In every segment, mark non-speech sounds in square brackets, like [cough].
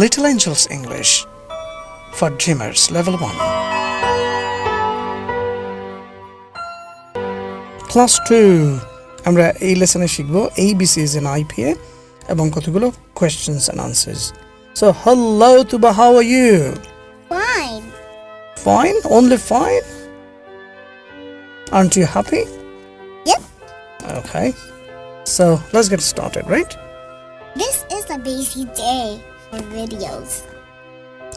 Little Angels English for Dreamers Level 1. Class two আমরা এই লেসনে শিখব এই বিসিএস এন আইপিএ এবং কতগুলো questions and answers so hello Tuba how are you Fine. Fine? Only fine? Aren't you happy? Yep. Okay. So let's get started, right? This is a busy day For videos.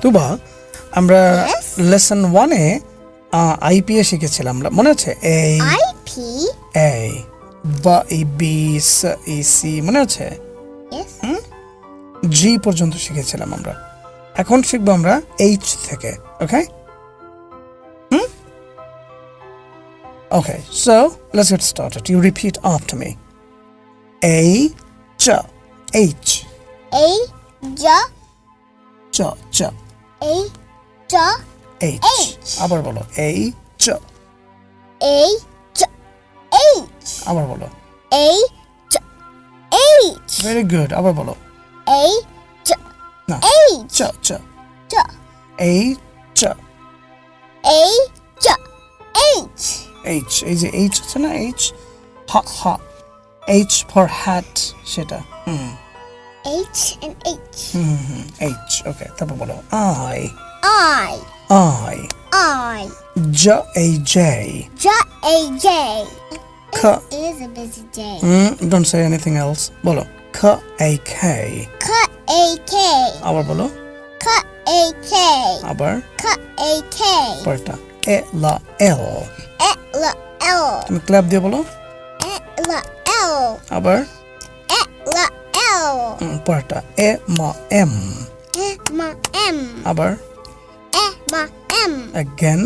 তুবা আমরা? Lesson ওয়ানে IPA শিখেছিলাম আমরা মনে আছে এই IP. এই বা এই বি স ই সি মনে আছে. জি পর্যন্ত শিখেছিলাম আমরা এখন শিখব আমরা এইচ থেকে okay hmm okay so let's get started you repeat after me এই চ এইচ A. J. চ চ A. J. এইচ. আবার বলো এই চ A. J. H. আবার বলো A. J. H. Very good আবার বলো A. J. না H. চ চ J. এই চ A. J. H. এইচ এই যে এইচ আছে না এইচ হা হা এইচ ফর হ্যাট সেটা hmm H and H. Hmm H ওকে তারপর বলো আই I. I I. জ এই জে J. A. J. খ It is a busy day. Don't say anything else বলো খ এই খে Cut A. K. আবার বলো Cut A. K. আবার Cut A. K. পরটা এ লা এল E. L. L. তুমি ক্ল্যাপ দিয়ে বলো E. L. L. আবার E. L. L. উম, পরটা এ মা এম E. M. M. আবার E. M. M. again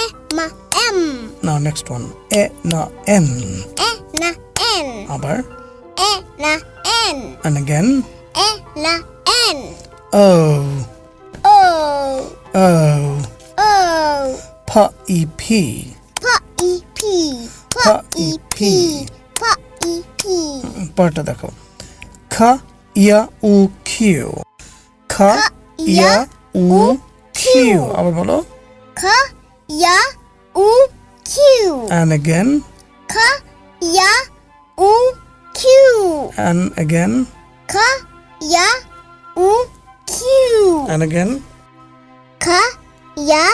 E. M. M. now next one এ না এন E. N. N. আবার E. N. N. and again E. N. N. o O. o O. p e p P. E. P. P. E. P. P. E. P. পরটা দেখো খ ইয়া উ Q খ ইয়া উ Q আবার বলো K. Ya. U. Q. and again K. Ya. U. Q. and again K. Ya. U. Q. and again K. Ya.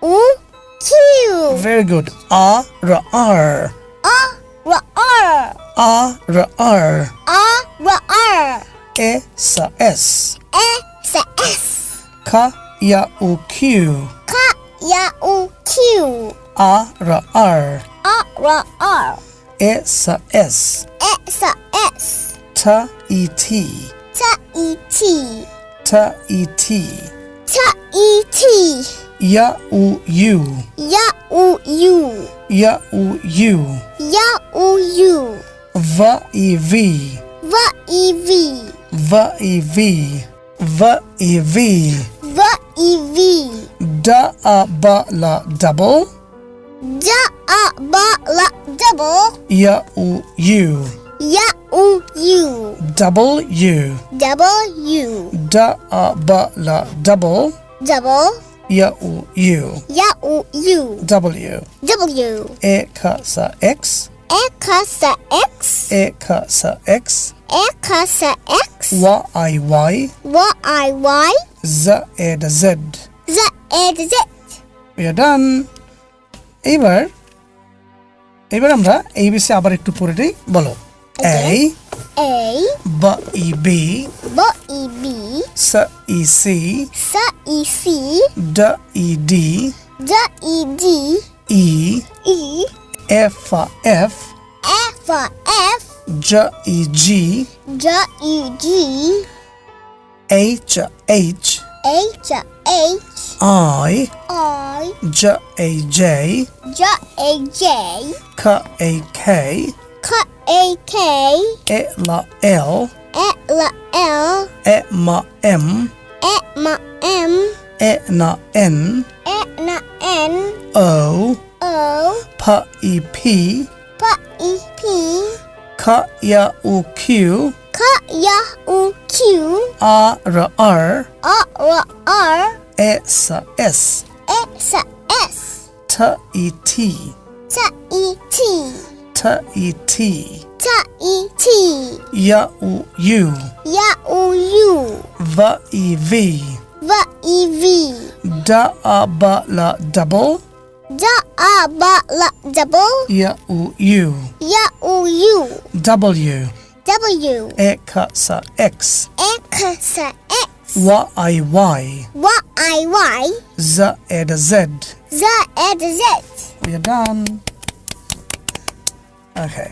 U. Q. very good a r r A. R. R. A r r A r r E s s. E s s. K y u q K y u q A r r. A r r. E s s. E s s. T e t. T e t. T e t. T e t v e v V. E. V. v e v v e v V. E. V. da a ba la double D. A. B. L. Double. ya u u Ya. U. U. double u Double. U. da a ba la double Double. ya u u Ya. U. U. w W. e ka x E. K. S. X. e ka sa x E. K. S. X. y i y Y. I. Y. z e da z Z. E. Z. we are done এবার এবার আমরা এই বিষয়ে আবার একটু পড়ে দিই বলো এই A. b e b B. E. B. s e c S. E. C. d e d D. E. D. e E. f f F. F. j e g J. E. G. h h H. H. i I. j a j J. A. J. k a k K. A. K. e l l L. L. e m m M. M. e n n N. N. o O. p e p P. E. P. k y u q K. ya u q a r r. A r r. S s. E s s. T e t. T e t. T e t. T e t. Y u u ya u u v e v. V e v. D a b l double d a b l double y u u ya u u w w e k s x x x y i y y i y z e d z z ed z We are done. Okay.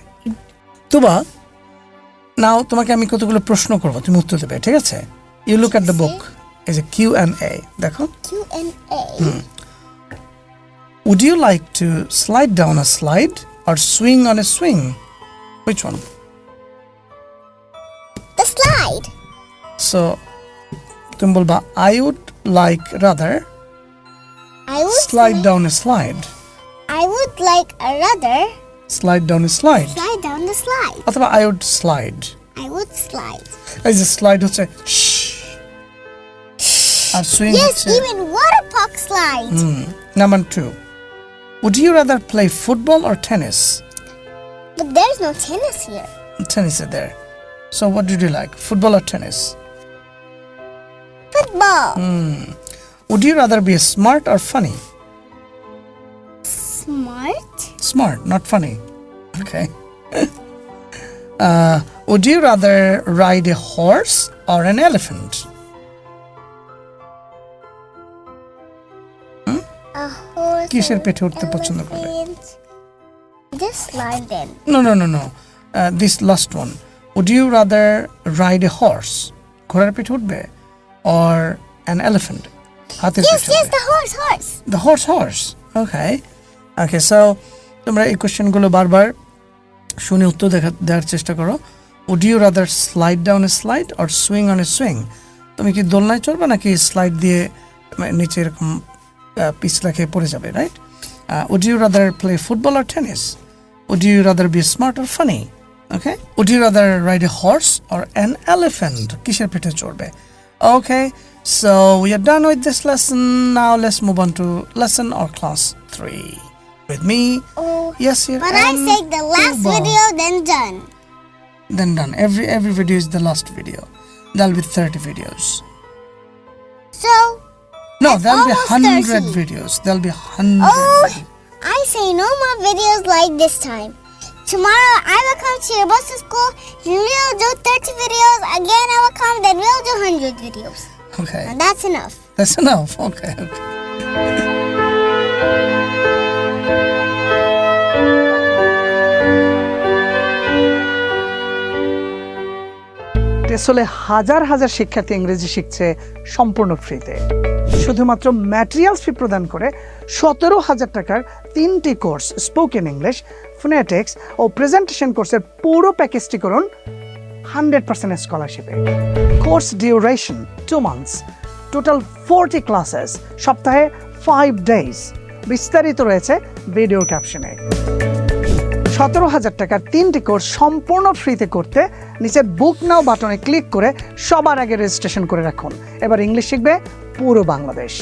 Tuba now তোমাকে আমি কতগুলো প্রশ্ন করব তুমি উত্তর দেবে ঠিক আছে you look at the book is a Q and a দেখো q and a would you like to slide down a slide আর swing on a swing which one the slide so তুমি বলবা I would like rather i would slide down a slide I would like a rather slide down a slide slide down the slide. অথবা I would slide I would slide. এই যে slide হচ্ছে আর swing Yes, হচ্ছে even water park slide. Number two. Would you rather play football or tennis? But there's no tennis here. Tennis is there. So what did you like? Football or tennis? Football. Hmm. Would you rather be smart or funny? Smart. Smart, not funny. Okay. [laughs] uh, would you rather ride a horse or an elephant? কিসের পেটে উঠতে পছন্দ করবে no no no no this last one would you rather ride a horse ঘোড়ার পেটে উঠবে or an elephant the horse horse okay okay so তোমরা এই কোয়েশ্চেনগুলো বারবার শুনে উত্তর দেখা দেওয়ার চেষ্টা করো। Would you rather slide down a slide R swing on a swing তুমি কি দোলনায় চলবে নাকি স্লাইড দিয়ে মানে নিচে এরকম পিছলা খেয়ে পড়ে যাবে right would you rather play football আর tennis would you rather be smart আর funny okay would you rather ride a horse or an elephant কিসের পিঠে চড়বে Okay, so we are done with this lesson. Now let's move on to lesson or class three. With me, Oh, yes, here but I and say the last Tuba. video, then done. Then done. Every every video is the last video. There'll be thirty videos. So, No, That's there'll be almost hundred 30. videos. There'll be hundred. oh, I say no more videos like this time. Tomorrow I will come to your bus to school. We'll do 30 videos. Again, I will come. Then we'll do 100 videos. Okay, And that's enough. that's enough. [laughs] Okay, okay. টেসলে হাজার হাজার শিক্ষার্থী ইংরেজি শিখছে সম্পূর্ণ ফ্রিতে শুধুমাত্র materials ফি প্রদান করে সতেরো হাজার টাকার তিনটি কোর্স স্পোকেন ইংলিশ ফোনেটিক্স ও প্রেজেন্টেশন কোর্সের পুরো প্যাকেজটি করুন hundred percent স্কলারশিপে course duration two months total forty classes সপ্তাহে ফাইভ ডেজ বিস্তারিত রয়েছে ভিডিও ক্যাপশনে সতেরো হাজার টাকার তিনটি কোর্স সম্পূর্ণ ফ্রিতে করতে নিচের বুক নাও বাটনে ক্লিক করে সবার আগে রেজিস্ট্রেশন করে রাখুন। এবার ইংলিশ শিখবে পুরো বাংলাদেশ।